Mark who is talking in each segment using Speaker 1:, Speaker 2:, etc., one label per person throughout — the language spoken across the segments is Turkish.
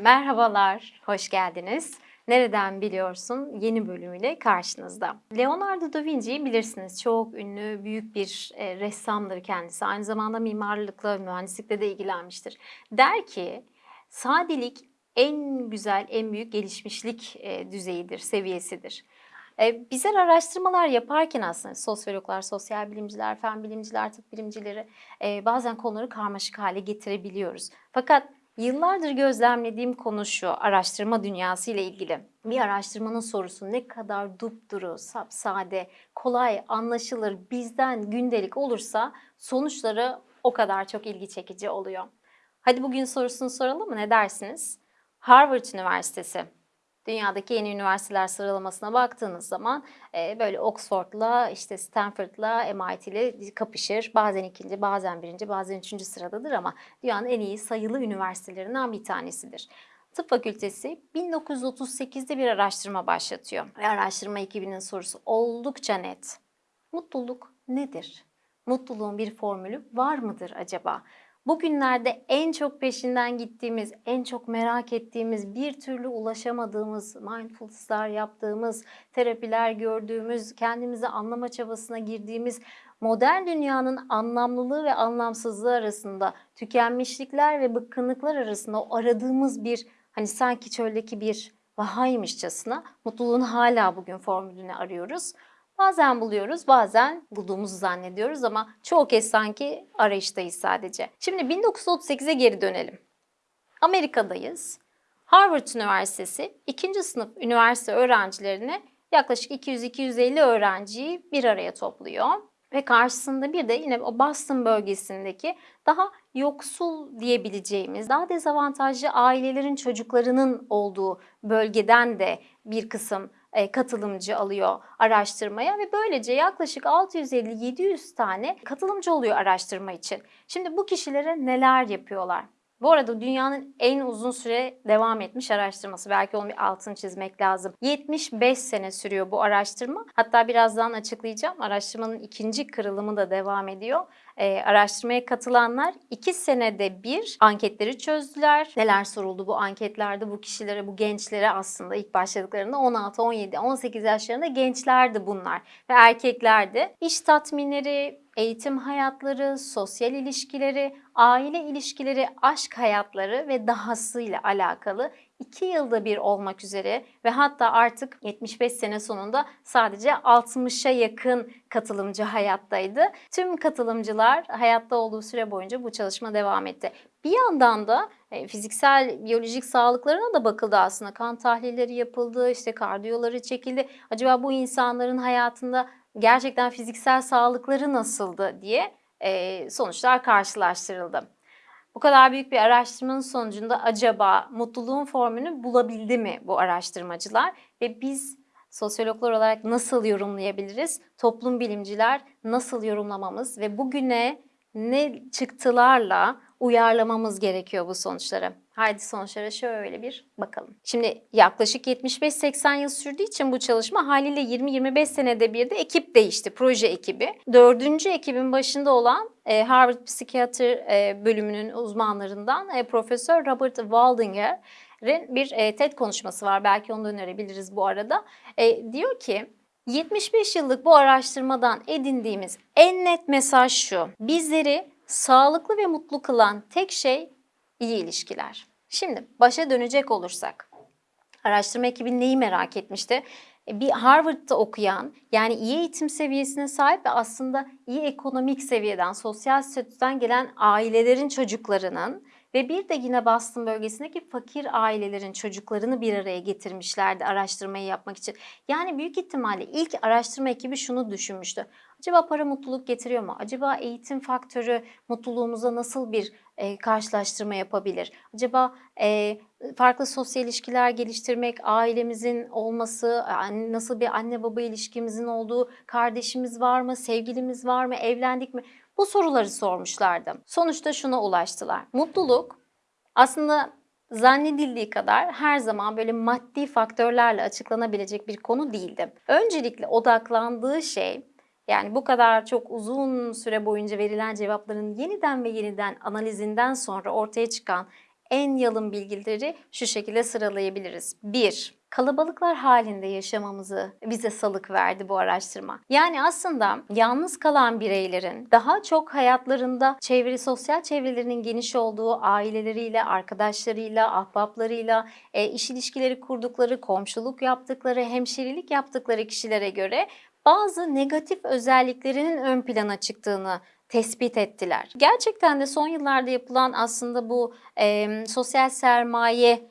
Speaker 1: Merhabalar, hoş geldiniz. Nereden biliyorsun yeni bölümüyle karşınızda. Leonardo da Vinci'yi bilirsiniz. Çok ünlü, büyük bir e, ressamdır kendisi. Aynı zamanda mimarlıkla, mühendislikle de ilgilenmiştir. Der ki, sadelik en güzel, en büyük gelişmişlik e, düzeyidir, seviyesidir. E, bizler araştırmalar yaparken aslında sosyologlar, sosyal bilimciler, fen bilimciler, tıp bilimcileri e, bazen konuları karmaşık hale getirebiliyoruz. Fakat Yıllardır gözlemlediğim konu şu, araştırma dünyası ile ilgili. Bir araştırmanın sorusu ne kadar dupduru, sapsade, kolay, anlaşılır, bizden gündelik olursa sonuçları o kadar çok ilgi çekici oluyor. Hadi bugün sorusunu soralım mı? Ne dersiniz? Harvard Üniversitesi dünyadaki yeni üniversiteler sıralamasına baktığınız zaman e, böyle Oxford'la, işte Stanford'la, MIT'li kapışır. Bazen ikinci, bazen birinci, bazen üçüncü sıradadır ama dünyanın en iyi sayılı üniversitelerinden bir tanesidir. Tıp Fakültesi 1938'de bir araştırma başlatıyor. Ve araştırma ekibinin sorusu oldukça net. Mutluluk nedir? Mutluluğun bir formülü var mıdır acaba? Bugünlerde en çok peşinden gittiğimiz, en çok merak ettiğimiz, bir türlü ulaşamadığımız, mindfulness'lar yaptığımız, terapiler gördüğümüz, kendimizi anlama çabasına girdiğimiz modern dünyanın anlamlılığı ve anlamsızlığı arasında, tükenmişlikler ve bıkkınlıklar arasında o aradığımız bir hani sanki çöldeki bir vahaymışçasına mutluluğun hala bugün formülünü arıyoruz. Bazen buluyoruz, bazen bulduğumuzu zannediyoruz ama çoğu kez sanki arayıştayız sadece. Şimdi 1938'e geri dönelim. Amerika'dayız. Harvard Üniversitesi ikinci sınıf üniversite öğrencilerini yaklaşık 200-250 öğrenciyi bir araya topluyor. Ve karşısında bir de yine o Boston bölgesindeki daha yoksul diyebileceğimiz, daha dezavantajlı ailelerin çocuklarının olduğu bölgeden de bir kısım katılımcı alıyor araştırmaya ve böylece yaklaşık 650-700 tane katılımcı oluyor araştırma için. Şimdi bu kişilere neler yapıyorlar? Bu arada dünyanın en uzun süre devam etmiş araştırması. Belki onun bir altını çizmek lazım. 75 sene sürüyor bu araştırma. Hatta birazdan açıklayacağım. Araştırmanın ikinci kırılımı da devam ediyor. Ee, araştırmaya katılanlar 2 senede bir anketleri çözdüler. Neler soruldu bu anketlerde bu kişilere, bu gençlere aslında ilk başladıklarında 16, 17, 18 yaşlarında gençlerdi bunlar ve erkeklerdi. İş tatminleri, eğitim hayatları, sosyal ilişkileri, aile ilişkileri, aşk hayatları ve dahasıyla alakalı 2 yılda bir olmak üzere ve hatta artık 75 sene sonunda sadece 60'a yakın katılımcı hayattaydı. Tüm katılımcılar hayatta olduğu süre boyunca bu çalışma devam etti. Bir yandan da e, fiziksel, biyolojik sağlıklarına da bakıldı aslında. Kan tahlilleri yapıldı, işte kardiyoları çekildi. Acaba bu insanların hayatında gerçekten fiziksel sağlıkları nasıldı diye e, sonuçlar karşılaştırıldı. Bu kadar büyük bir araştırmanın sonucunda acaba mutluluğun formülünü bulabildi mi bu araştırmacılar? Ve biz sosyologlar olarak nasıl yorumlayabiliriz? Toplum bilimciler nasıl yorumlamamız ve bugüne ne çıktılarla uyarlamamız gerekiyor bu sonuçları. Haydi sonuçlara şöyle bir bakalım. Şimdi yaklaşık 75-80 yıl sürdüğü için bu çalışma haliyle 20-25 senede bir de ekip değişti, proje ekibi. Dördüncü ekibin başında olan e, Harvard Psikiyatri e, bölümünün uzmanlarından e, Profesör Robert Waldinger'in bir TED konuşması var. Belki onu da önerebiliriz bu arada. Diyor ki 75 yıllık bu araştırmadan edindiğimiz en net mesaj şu. Bizleri sağlıklı ve mutlu kılan tek şey iyi ilişkiler. Şimdi başa dönecek olursak, araştırma ekibi neyi merak etmişti? E, bir Harvard'da okuyan, yani iyi eğitim seviyesine sahip ve aslında iyi ekonomik seviyeden, sosyal statüden gelen ailelerin çocuklarının ve bir de yine Boston bölgesindeki fakir ailelerin çocuklarını bir araya getirmişlerdi araştırmayı yapmak için. Yani büyük ihtimalle ilk araştırma ekibi şunu düşünmüştü. Acaba para mutluluk getiriyor mu? Acaba eğitim faktörü mutluluğumuza nasıl bir e, karşılaştırma yapabilir? Acaba e, farklı sosyal ilişkiler geliştirmek, ailemizin olması, nasıl bir anne baba ilişkimizin olduğu, kardeşimiz var mı, sevgilimiz var mı, evlendik mi? Bu soruları sormuşlardı. Sonuçta şuna ulaştılar. Mutluluk aslında zannedildiği kadar her zaman böyle maddi faktörlerle açıklanabilecek bir konu değildi. Öncelikle odaklandığı şey yani bu kadar çok uzun süre boyunca verilen cevapların yeniden ve yeniden analizinden sonra ortaya çıkan en yalın bilgileri şu şekilde sıralayabiliriz. 1. Kalabalıklar halinde yaşamamızı bize salık verdi bu araştırma. Yani aslında yalnız kalan bireylerin daha çok hayatlarında çevre, sosyal çevrelerinin geniş olduğu aileleriyle, arkadaşlarıyla, ahbaplarıyla, e, iş ilişkileri kurdukları, komşuluk yaptıkları, hemşerilik yaptıkları kişilere göre bazı negatif özelliklerinin ön plana çıktığını tespit ettiler. Gerçekten de son yıllarda yapılan aslında bu e, sosyal sermaye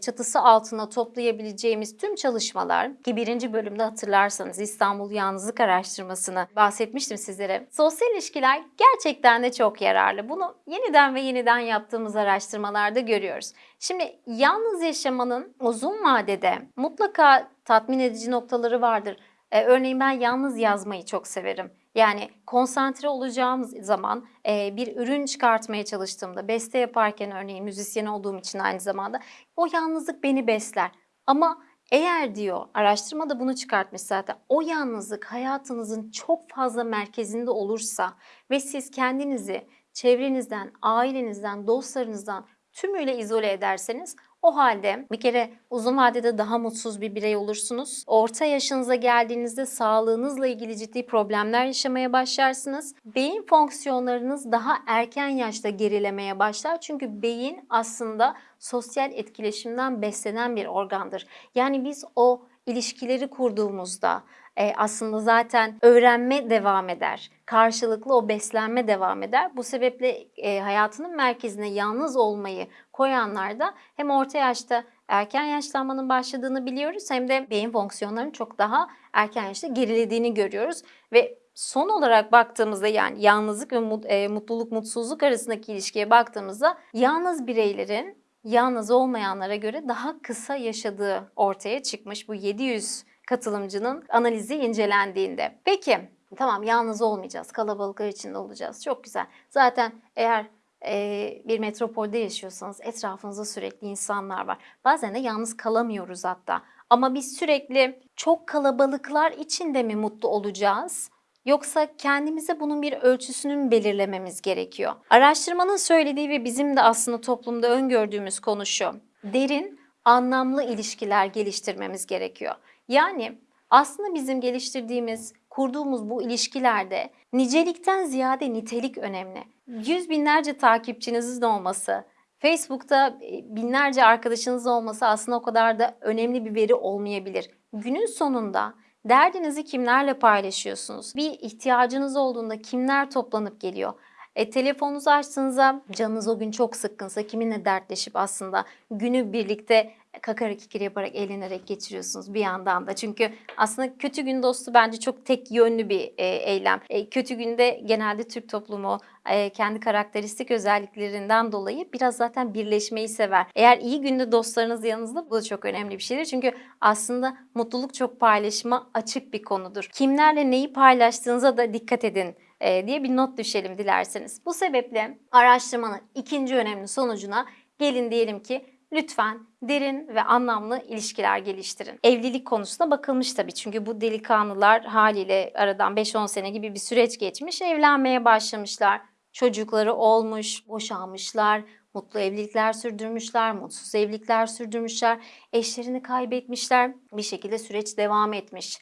Speaker 1: çatısı altına toplayabileceğimiz tüm çalışmalar ki birinci bölümde hatırlarsanız İstanbul Yalnızlık Araştırmasını bahsetmiştim sizlere. Sosyal ilişkiler gerçekten de çok yararlı. Bunu yeniden ve yeniden yaptığımız araştırmalarda görüyoruz. Şimdi yalnız yaşamanın uzun vadede mutlaka tatmin edici noktaları vardır. Ee, örneğin ben yalnız yazmayı çok severim. Yani konsantre olacağım zaman e, bir ürün çıkartmaya çalıştığımda, beste yaparken örneğin müzisyen olduğum için aynı zamanda o yalnızlık beni besler. Ama eğer diyor araştırma da bunu çıkartmış zaten o yalnızlık hayatınızın çok fazla merkezinde olursa ve siz kendinizi çevrenizden, ailenizden, dostlarınızdan tümüyle izole ederseniz o halde bir kere uzun vadede daha mutsuz bir birey olursunuz. Orta yaşınıza geldiğinizde sağlığınızla ilgili ciddi problemler yaşamaya başlarsınız. Beyin fonksiyonlarınız daha erken yaşta gerilemeye başlar. Çünkü beyin aslında sosyal etkileşimden beslenen bir organdır. Yani biz o ilişkileri kurduğumuzda e, aslında zaten öğrenme devam eder. Karşılıklı o beslenme devam eder. Bu sebeple e, hayatının merkezine yalnız olmayı koyanlar da hem orta yaşta erken yaşlanmanın başladığını biliyoruz hem de beyin fonksiyonlarının çok daha erken yaşta gerilediğini görüyoruz ve son olarak baktığımızda yani yalnızlık ve e, mutluluk mutsuzluk arasındaki ilişkiye baktığımızda yalnız bireylerin yalnız olmayanlara göre daha kısa yaşadığı ortaya çıkmış bu 700 katılımcının analizi incelendiğinde. Peki tamam yalnız olmayacağız, kalabalıklar içinde olacağız. Çok güzel. Zaten eğer e, bir metropolde yaşıyorsanız etrafınızda sürekli insanlar var. Bazen de yalnız kalamıyoruz hatta. Ama biz sürekli çok kalabalıklar içinde mi mutlu olacağız? Yoksa kendimize bunun bir ölçüsünü belirlememiz gerekiyor? Araştırmanın söylediği ve bizim de aslında toplumda öngördüğümüz konu şu. Derin, anlamlı ilişkiler geliştirmemiz gerekiyor. Yani aslında bizim geliştirdiğimiz, kurduğumuz bu ilişkilerde nicelikten ziyade nitelik önemli. Yüz binlerce takipçinizin olması, Facebook'ta e, binlerce arkadaşınız olması aslında o kadar da önemli bir veri olmayabilir. Günün sonunda derdinizi kimlerle paylaşıyorsunuz? Bir ihtiyacınız olduğunda kimler toplanıp geliyor? E, telefonunuzu açtığınızda canınız o gün çok sıkkınsa kiminle dertleşip aslında günü birlikte kakara kikir yaparak eğlenerek geçiriyorsunuz bir yandan da. Çünkü aslında kötü gün dostu bence çok tek yönlü bir e, eylem. E, kötü günde genelde Türk toplumu e, kendi karakteristik özelliklerinden dolayı biraz zaten birleşmeyi sever. Eğer iyi günde dostlarınız yanınızda bu da çok önemli bir şeydir. Çünkü aslında mutluluk çok paylaşıma açık bir konudur. Kimlerle neyi paylaştığınıza da dikkat edin e, diye bir not düşelim dilerseniz. Bu sebeple araştırmanın ikinci önemli sonucuna gelin diyelim ki lütfen derin ve anlamlı ilişkiler geliştirin. Evlilik konusuna bakılmış tabii çünkü bu delikanlılar haliyle aradan 5-10 sene gibi bir süreç geçmiş, evlenmeye başlamışlar. Çocukları olmuş, boşanmışlar, mutlu evlilikler sürdürmüşler, mutsuz evlilikler sürdürmüşler, eşlerini kaybetmişler. Bir şekilde süreç devam etmiş.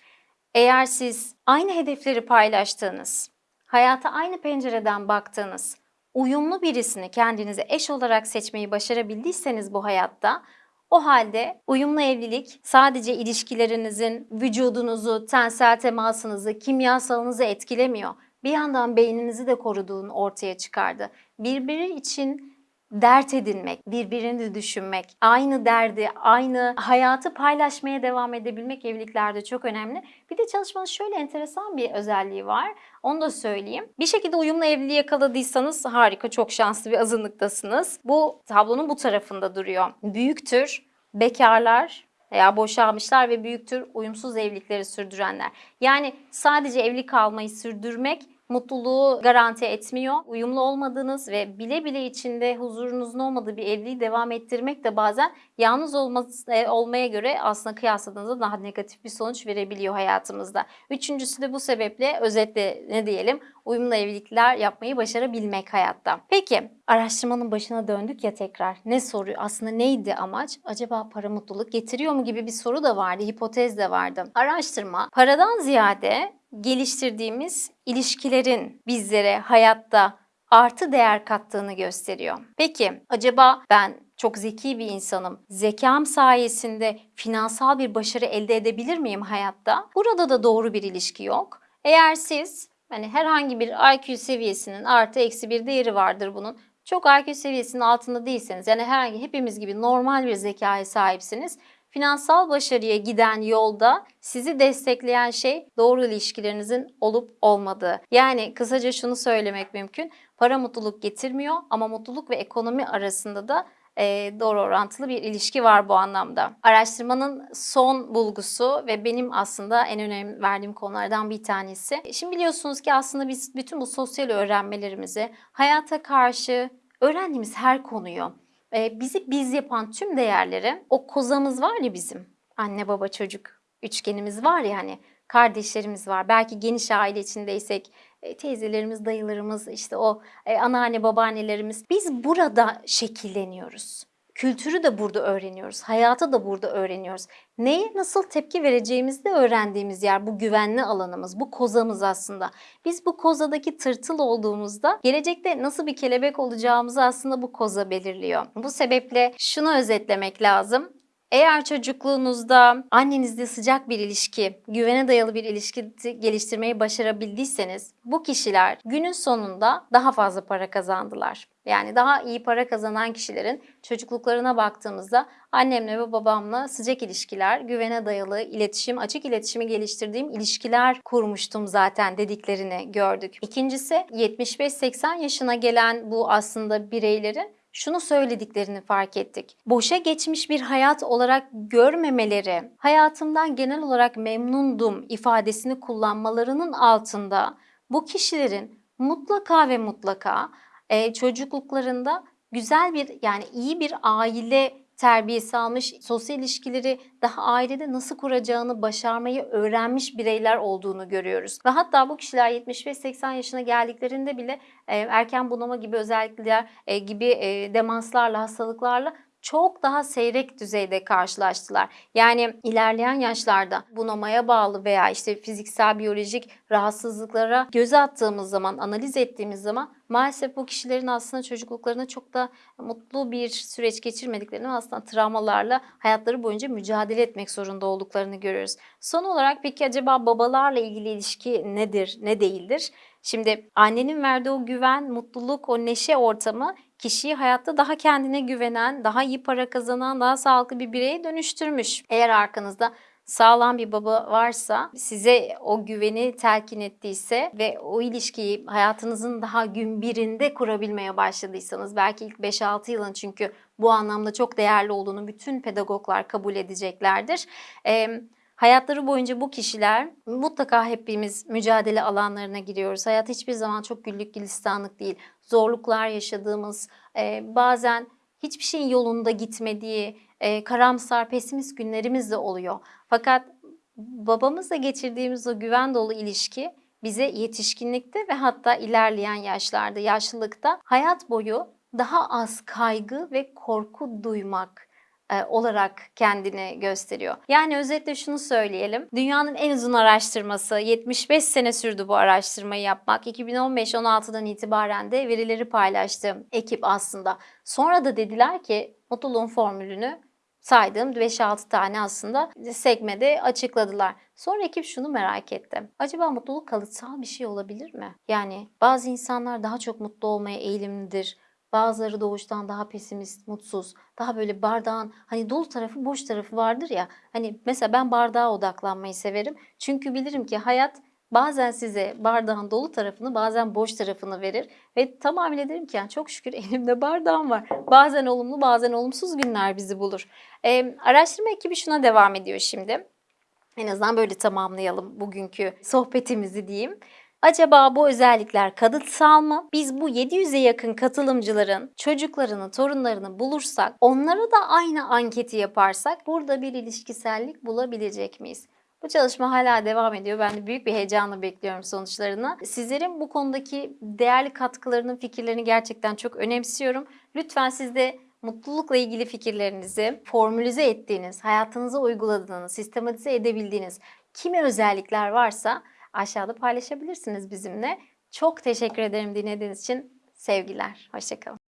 Speaker 1: Eğer siz aynı hedefleri paylaştığınız, hayata aynı pencereden baktığınız, uyumlu birisini kendinize eş olarak seçmeyi başarabildiyseniz bu hayatta o halde uyumlu evlilik sadece ilişkilerinizin vücudunuzu, tensel temasınızı, kimyasalınızı etkilemiyor. Bir yandan beyninizi de koruduğunu ortaya çıkardı. Birbiri için dert edinmek, birbirini düşünmek, aynı derdi, aynı hayatı paylaşmaya devam edebilmek evliliklerde çok önemli. Bir de çalışmanın şöyle enteresan bir özelliği var. Onu da söyleyeyim. Bir şekilde uyumlu evliliği yakaladıysanız harika, çok şanslı bir azınlıktasınız. Bu tablonun bu tarafında duruyor. Büyüktür, bekarlar veya boşanmışlar ve büyüktür uyumsuz evlilikleri sürdürenler. Yani sadece evli kalmayı sürdürmek mutluluğu garanti etmiyor. Uyumlu olmadığınız ve bile bile içinde huzurunuzun olmadığı bir evliliği devam ettirmek de bazen yalnız olması, e, olmaya göre aslında kıyasladığınızda daha negatif bir sonuç verebiliyor hayatımızda. Üçüncüsü de bu sebeple özetle ne diyelim uyumlu evlilikler yapmayı başarabilmek hayatta. Peki araştırmanın başına döndük ya tekrar. Ne soruyor? Aslında neydi amaç? Acaba para mutluluk getiriyor mu gibi bir soru da vardı, hipotez de vardı. Araştırma paradan ziyade geliştirdiğimiz ilişkilerin bizlere hayatta artı değer kattığını gösteriyor. Peki acaba ben çok zeki bir insanım. Zekam sayesinde finansal bir başarı elde edebilir miyim hayatta? Burada da doğru bir ilişki yok. Eğer siz hani herhangi bir IQ seviyesinin artı eksi bir değeri vardır bunun. Çok IQ seviyesinin altında değilseniz yani herhangi hepimiz gibi normal bir zekaya sahipsiniz. Finansal başarıya giden yolda sizi destekleyen şey doğru ilişkilerinizin olup olmadığı. Yani kısaca şunu söylemek mümkün. Para mutluluk getirmiyor ama mutluluk ve ekonomi arasında da e, doğru orantılı bir ilişki var bu anlamda. Araştırmanın son bulgusu ve benim aslında en önem verdiğim konulardan bir tanesi. Şimdi biliyorsunuz ki aslında biz bütün bu sosyal öğrenmelerimizi hayata karşı öğrendiğimiz her konuyu e, bizi biz yapan tüm değerleri o kozamız var ya bizim anne baba çocuk üçgenimiz var ya hani kardeşlerimiz var. Belki geniş aile içindeysek e, teyzelerimiz, dayılarımız, işte o e, anneanne, babaannelerimiz. Biz burada şekilleniyoruz. Kültürü de burada öğreniyoruz. Hayatı da burada öğreniyoruz. Neye nasıl tepki vereceğimizi de öğrendiğimiz yer bu güvenli alanımız, bu kozamız aslında. Biz bu kozadaki tırtıl olduğumuzda gelecekte nasıl bir kelebek olacağımızı aslında bu koza belirliyor. Bu sebeple şunu özetlemek lazım. Eğer çocukluğunuzda annenizle sıcak bir ilişki, güvene dayalı bir ilişki geliştirmeyi başarabildiyseniz bu kişiler günün sonunda daha fazla para kazandılar. Yani daha iyi para kazanan kişilerin çocukluklarına baktığımızda annemle ve babamla sıcak ilişkiler, güvene dayalı iletişim, açık iletişimi geliştirdiğim ilişkiler kurmuştum zaten dediklerini gördük. İkincisi 75-80 yaşına gelen bu aslında bireylerin şunu söylediklerini fark ettik. Boşa geçmiş bir hayat olarak görmemeleri, hayatımdan genel olarak memnundum ifadesini kullanmalarının altında bu kişilerin mutlaka ve mutlaka e, çocukluklarında güzel bir yani iyi bir aile terbiyesi almış, sosyal ilişkileri daha ailede nasıl kuracağını başarmayı öğrenmiş bireyler olduğunu görüyoruz. Ve hatta bu kişiler 75-80 yaşına geldiklerinde bile e, erken bunama gibi özellikler e, gibi e, demanslarla, hastalıklarla çok daha seyrek düzeyde karşılaştılar. Yani ilerleyen yaşlarda bunamaya bağlı veya işte fiziksel biyolojik rahatsızlıklara göz attığımız zaman, analiz ettiğimiz zaman maalesef bu kişilerin aslında çocukluklarında çok da mutlu bir süreç geçirmediklerini aslında travmalarla hayatları boyunca mücadele etmek zorunda olduklarını görüyoruz. Son olarak peki acaba babalarla ilgili ilişki nedir, ne değildir? Şimdi annenin verdiği o güven, mutluluk, o neşe ortamı kişiyi hayatta daha kendine güvenen, daha iyi para kazanan, daha sağlıklı bir bireye dönüştürmüş. Eğer arkanızda sağlam bir baba varsa, size o güveni telkin ettiyse ve o ilişkiyi hayatınızın daha gün birinde kurabilmeye başladıysanız, belki ilk 5-6 yılın çünkü bu anlamda çok değerli olduğunu bütün pedagoglar kabul edeceklerdir. Ee, Hayatları boyunca bu kişiler mutlaka hepimiz mücadele alanlarına giriyoruz. Hayat hiçbir zaman çok güllük gülistanlık değil. Zorluklar yaşadığımız, e, bazen hiçbir şeyin yolunda gitmediği, e, karamsar, pesimist günlerimiz de oluyor. Fakat babamızla geçirdiğimiz o güven dolu ilişki bize yetişkinlikte ve hatta ilerleyen yaşlarda, yaşlılıkta hayat boyu daha az kaygı ve korku duymak e, olarak kendini gösteriyor. Yani özetle şunu söyleyelim. Dünyanın en uzun araştırması 75 sene sürdü bu araştırmayı yapmak. 2015-16'dan itibaren de verileri paylaştı ekip aslında. Sonra da dediler ki mutluluğun formülünü saydığım 5-6 tane aslında sekmede açıkladılar. Sonra ekip şunu merak etti. Acaba mutluluk kalıtsal bir şey olabilir mi? Yani bazı insanlar daha çok mutlu olmaya eğilimlidir. Bazıları doğuştan daha pesimist, mutsuz, daha böyle bardağın hani dolu tarafı, boş tarafı vardır ya. Hani mesela ben bardağa odaklanmayı severim. Çünkü bilirim ki hayat bazen size bardağın dolu tarafını bazen boş tarafını verir. Ve tamamıyla derim ki yani çok şükür elimde bardağım var. Bazen olumlu bazen olumsuz günler bizi bulur. Ee, araştırma ekibi şuna devam ediyor şimdi. En azından böyle tamamlayalım bugünkü sohbetimizi diyeyim. Acaba bu özellikler kalıtsal mı? Biz bu 700'e yakın katılımcıların çocuklarını, torunlarını bulursak, onlara da aynı anketi yaparsak burada bir ilişkisellik bulabilecek miyiz? Bu çalışma hala devam ediyor. Ben de büyük bir heyecanla bekliyorum sonuçlarını. Sizlerin bu konudaki değerli katkılarının, fikirlerini gerçekten çok önemsiyorum. Lütfen siz de mutlulukla ilgili fikirlerinizi formülize ettiğiniz, hayatınıza uyguladığınız, sistematize edebildiğiniz kimi özellikler varsa aşağıda paylaşabilirsiniz bizimle. Çok teşekkür ederim dinlediğiniz için. Sevgiler. Hoşçakalın.